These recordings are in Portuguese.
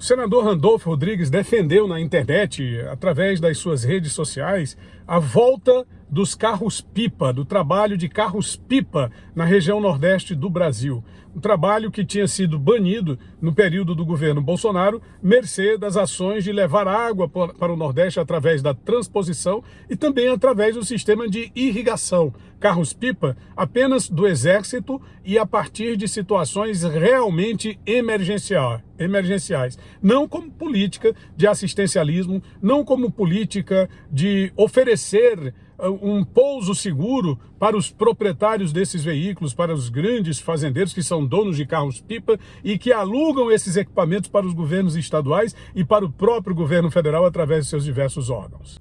O senador Randolfo Rodrigues defendeu na internet, através das suas redes sociais, a volta dos carros-pipa, do trabalho de carros-pipa na região nordeste do Brasil. Um trabalho que tinha sido banido no período do governo Bolsonaro, mercê das ações de levar água para o Nordeste através da transposição e também através do sistema de irrigação. Carros-pipa apenas do Exército e a partir de situações realmente emergenciais emergenciais, não como política de assistencialismo, não como política de oferecer um pouso seguro para os proprietários desses veículos, para os grandes fazendeiros que são donos de carros-pipa e que alugam esses equipamentos para os governos estaduais e para o próprio governo federal através de seus diversos órgãos.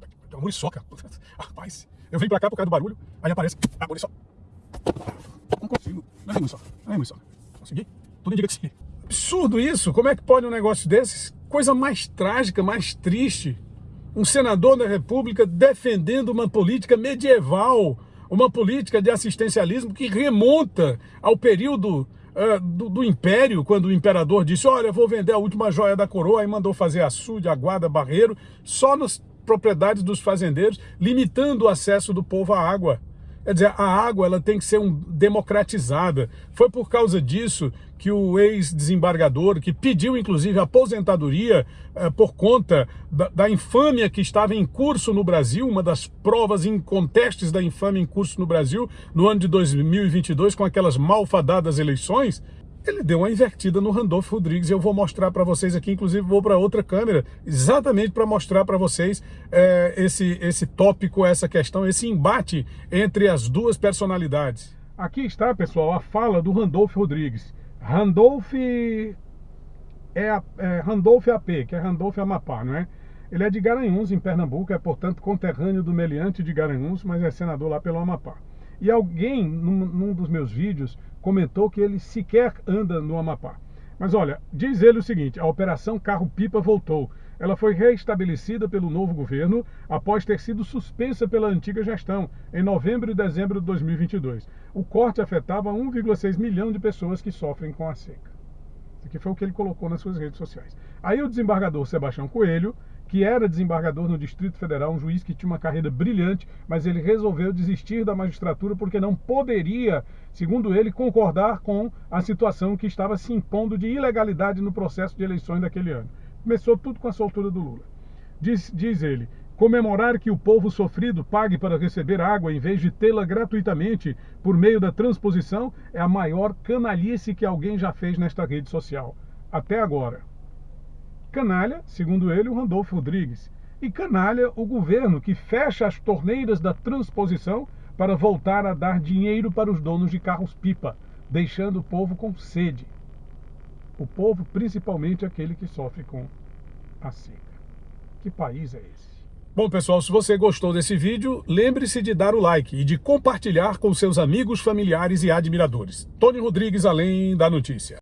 Tem uma muriçoca. Rapaz, eu vim para cá por causa do barulho, aí aparece a muriçoca. Não consigo. Não é muriçoca. Não é muriçoca. Consegui? Tudo indica que sim absurdo isso. Como é que pode um negócio desses? Coisa mais trágica, mais triste. Um senador da República defendendo uma política medieval, uma política de assistencialismo que remonta ao período uh, do, do, Império, quando o imperador disse, olha, vou vender a última joia da coroa, e mandou fazer açude, aguada, barreiro, só nas propriedades dos fazendeiros, limitando o acesso do povo à água. Quer dizer, a água ela tem que ser um, democratizada. Foi por causa disso que o ex-desembargador, que pediu inclusive aposentadoria eh, por conta da, da, infâmia que estava em curso no Brasil, uma das provas incontestes da infâmia em curso no Brasil, no ano de 2022, com aquelas malfadadas eleições, ele deu uma invertida no Randolfo Rodrigues. Eu vou mostrar para vocês aqui, inclusive vou para outra câmera, exatamente para mostrar para vocês é, esse, esse tópico, essa questão, esse embate entre as duas personalidades. Aqui está, pessoal, a fala do Randolfo Rodrigues. Randolph é, é Randolph AP, que é Randolph Amapá, não é? Ele é de Garanhuns, em Pernambuco, é portanto conterrâneo do Meliante de Garanhuns, mas é senador lá pelo Amapá. E alguém, num, num dos meus vídeos, comentou que ele sequer anda no Amapá. Mas olha, diz ele o seguinte, a operação Carro-Pipa voltou. Ela foi reestabelecida pelo novo governo após ter sido suspensa pela antiga gestão, em novembro e dezembro de 2022. O corte afetava 1,6 milhão de pessoas que sofrem com a seca. Isso aqui foi o que ele colocou nas suas redes sociais. Aí o desembargador Sebastião Coelho que era desembargador no Distrito Federal, um juiz que tinha uma carreira brilhante, mas ele resolveu desistir da magistratura porque não poderia, segundo ele, concordar com a situação que estava se impondo de ilegalidade no processo de eleições daquele ano. Começou tudo com a soltura do Lula. Diz, diz ele, comemorar que o povo sofrido pague para receber água em vez de tê-la gratuitamente por meio da transposição é a maior canalice que alguém já fez nesta rede social. Até agora. Canalha, segundo ele, o Randolfo Rodrigues. E canalha, o governo que fecha as torneiras da transposição para voltar a dar dinheiro para os donos de carros-pipa, deixando o povo com sede. O povo, principalmente aquele que sofre com a seca. Que país é esse? Bom, pessoal, se você gostou desse vídeo, lembre-se de dar o like e de compartilhar com seus amigos, familiares e admiradores. Tony Rodrigues, Além da Notícia.